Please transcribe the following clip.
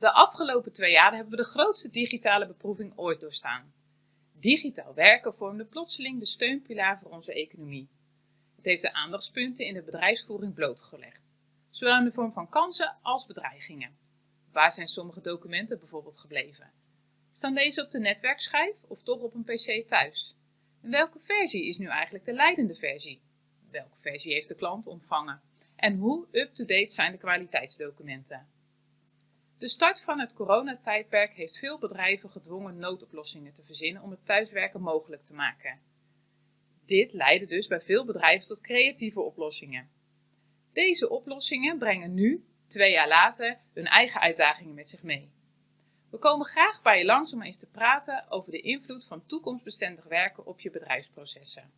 De afgelopen twee jaar hebben we de grootste digitale beproeving ooit doorstaan. Digitaal werken vormde plotseling de steunpilaar voor onze economie. Het heeft de aandachtspunten in de bedrijfsvoering blootgelegd, zowel in de vorm van kansen als bedreigingen. Waar zijn sommige documenten bijvoorbeeld gebleven? Staan deze op de netwerkschijf of toch op een pc thuis? En welke versie is nu eigenlijk de leidende versie? Welke versie heeft de klant ontvangen? En hoe up-to-date zijn de kwaliteitsdocumenten? De start van het coronatijdperk heeft veel bedrijven gedwongen noodoplossingen te verzinnen om het thuiswerken mogelijk te maken. Dit leidde dus bij veel bedrijven tot creatieve oplossingen. Deze oplossingen brengen nu, twee jaar later, hun eigen uitdagingen met zich mee. We komen graag bij je langs om eens te praten over de invloed van toekomstbestendig werken op je bedrijfsprocessen.